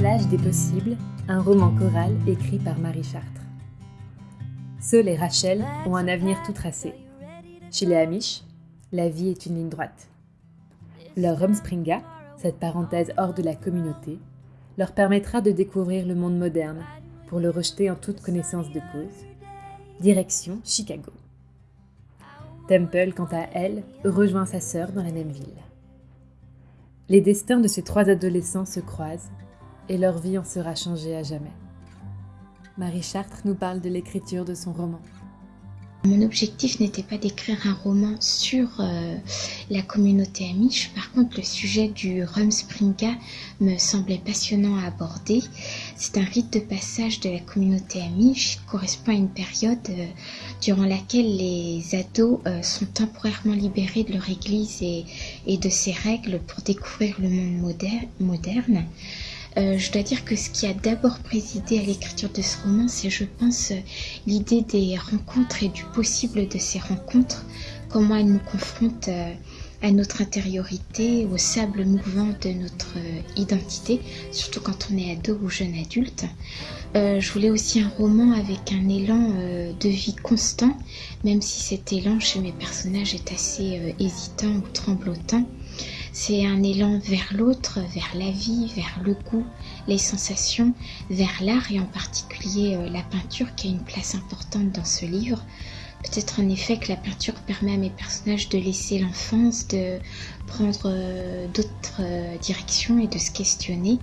L'âge des possibles, un roman choral écrit par Marie Chartres. Seul et Rachel ont un avenir tout tracé. Chez les Amish, la vie est une ligne droite. Leur Rumspringa, cette parenthèse hors de la communauté, leur permettra de découvrir le monde moderne pour le rejeter en toute connaissance de cause. Direction Chicago. Temple, quant à elle, rejoint sa sœur dans la même ville. Les destins de ces trois adolescents se croisent et leur vie en sera changée à jamais. Marie Chartres nous parle de l'écriture de son roman. Mon objectif n'était pas d'écrire un roman sur euh, la communauté amish. Par contre, le sujet du Rumspringa me semblait passionnant à aborder. C'est un rite de passage de la communauté amish qui correspond à une période euh, durant laquelle les ados euh, sont temporairement libérés de leur église et, et, de ses règles pour découvrir le monde moderne. Euh, je dois dire que ce qui a d'abord présidé à l'écriture de ce roman, c'est, je pense, l'idée des rencontres et du possible de ces rencontres, comment elles nous confrontent euh, à notre intériorité, au sable mouvant de notre euh, identité, surtout quand on est ado ou jeune adulte. je voulais aussi un roman avec un élan de vie constant, même si cet élan chez mes personnages est assez hésitant ou tremblotant. C'est un élan vers l'autre, vers la vie, vers le goût, les sensations, vers l'art et en particulier euh, la peinture qui a une place importante dans ce livre. Peut-être en effet que la peinture permet à mes personnages de laisser l'enfance, de prendre euh, d'autres euh, directions et de se questionner.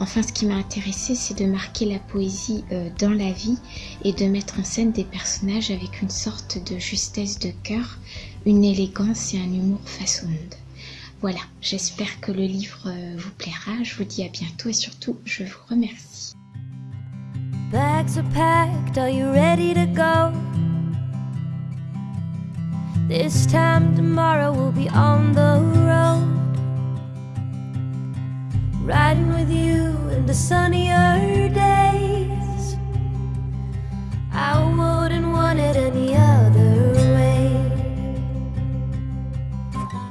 Enfin, ce qui m'a intéressé, c'est de marquer la poésie dans la vie et de mettre en scène des personnages avec une sorte de justesse de cœur, une élégance et un humour monde. Voilà, j'espère que le livre euh, vous plaira. Je vous dis à bientôt et surtout, je vous remercie. Bags are packed, are you ready to go? This time tomorrow we'll be on the road. Riding with you in the sunny earth.